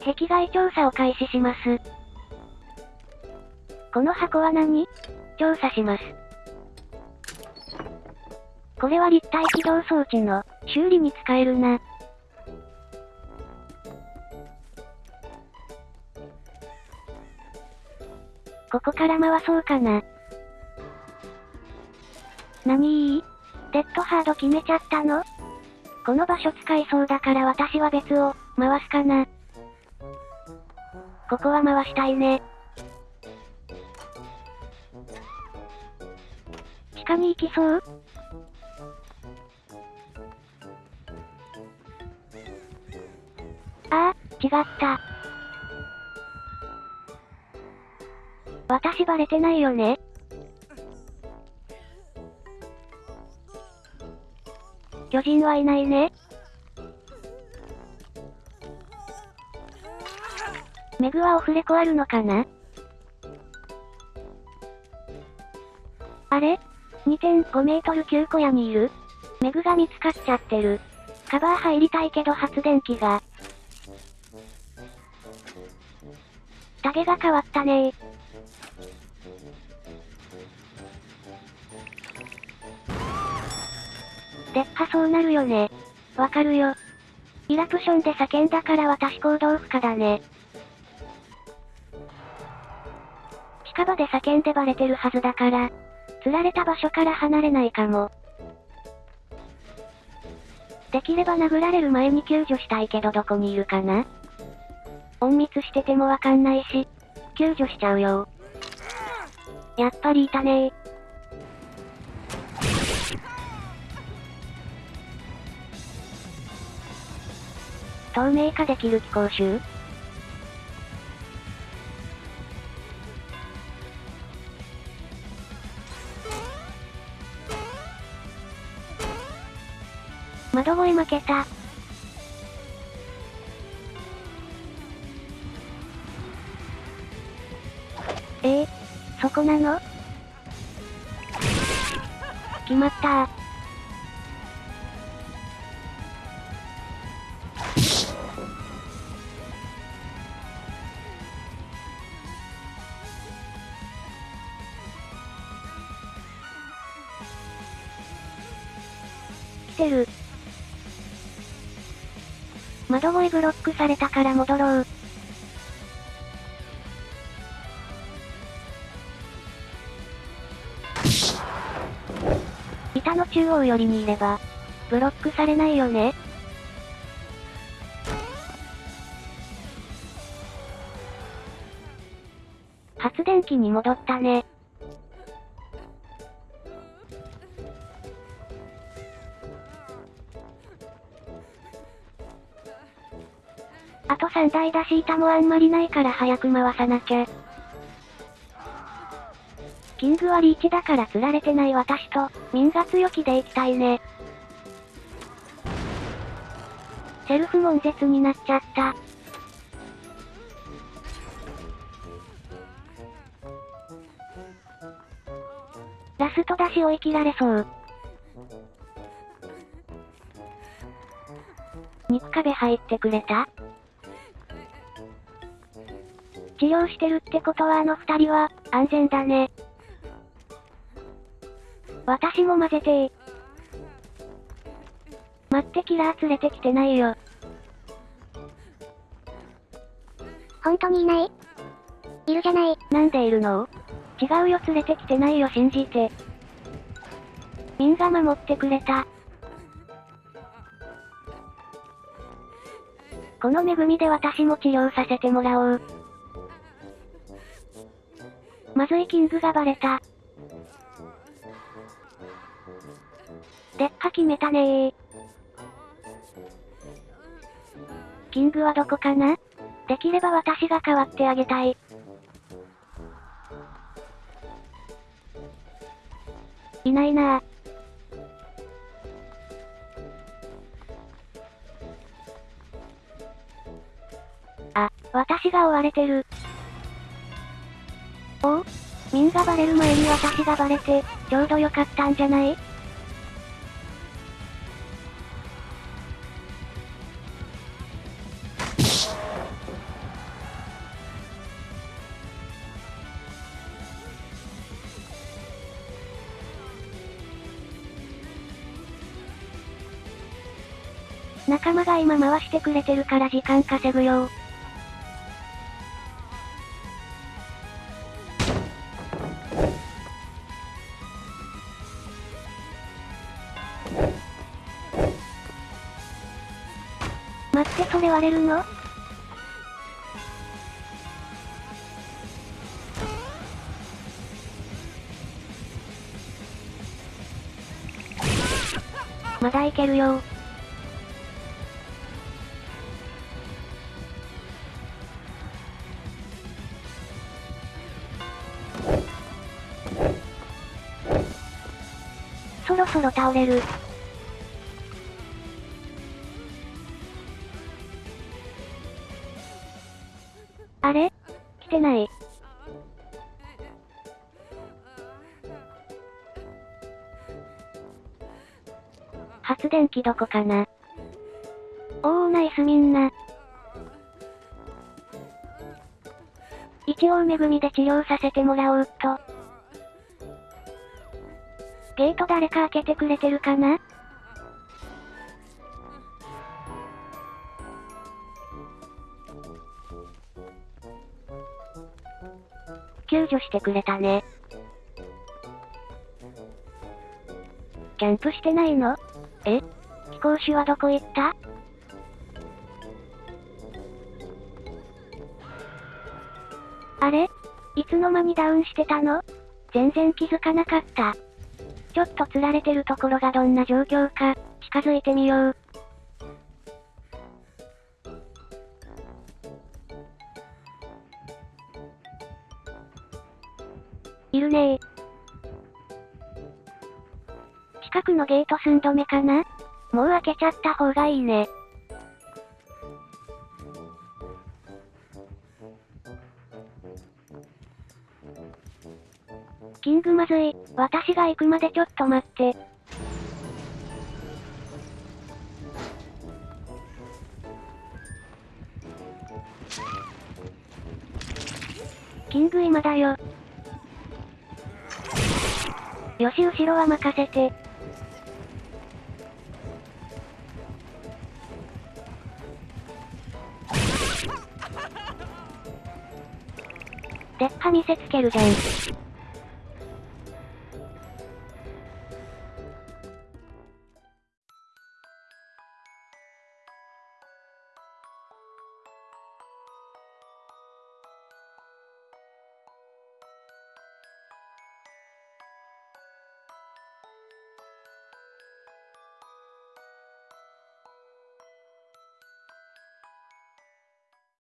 壁外調査を開始します。この箱は何？調査します。これは立体起動装置の修理に使えるな。ここから回そうかな。何？いいデッドハード決めちゃったの？この場所使いそうだから私は別を、回すかな。ここは回したいね。地下に行きそう？ああ、違った。私バレてないよね巨人はいないね。メグはオフレコあるのかな？あれ ?2.5 メートル9小屋にいるメグが見つかっちゃってる。カバー入りたいけど発電機が。タゲが変わったねー。でっかそうなるよね。わかるよ。イラプションで叫んだから私行動不可だね。近場で叫んでバレてるはずだから、釣られた場所から離れないかも。できれば殴られる前に救助したいけどどこにいるかな？隠密しててもわかんないし、救助しちゃうよ。やっぱりいたねー。透明化できる気候集窓越え負けた。えー、そこなの？決まったー。てる。窓越えブロックされたから戻ろう。板の中央寄りにいれば、ブロックされないよね。発電機に戻ったね。あと3台だし板もあんまりないから早く回さなきゃ。キングはリーチだから釣られてない私と、民が強気で行きたいね。セルフ悶絶になっちゃった。ラスト出し追い切られそう。肉壁入ってくれた？治療してるってことはあの二人は、安全だね。私も混ぜてー。待ってキラー連れてきてないよ。本当にいない？いるじゃない？なんでいるの？違うよ連れてきてないよ信じて。ミンが守ってくれた。この恵みで私も治療させてもらおう。まずいキングがバレた。でっか決めたねー。キングはどこかな？できれば私が代わってあげたい。いないなぁ。あ、私が追われてる。がバレる前に私がバレて、ちょうどよかったんじゃない仲間が今回してくれてるから時間稼ぐよってそれ割れるのまだいけるよそろそろ倒れる。あれ？来てない。発電機どこかな？おーナイスみんな。一応恵みで治療させてもらおうっと。ゲート誰か開けてくれてるかな？救助してくれたね。キャンプしてないの？え？飛行士はどこ行った？あれ？いつの間にダウンしてたの？全然気づかなかった。ちょっと釣られてるところがどんな状況か、近づいてみよう。いるね近くのゲート寸止めかな？もう開けちゃった方がいいね。キングまずい。私が行くまでちょっと待って。キング今だよ。よし後ろは任せて。でっ歯見せつけるじゃん。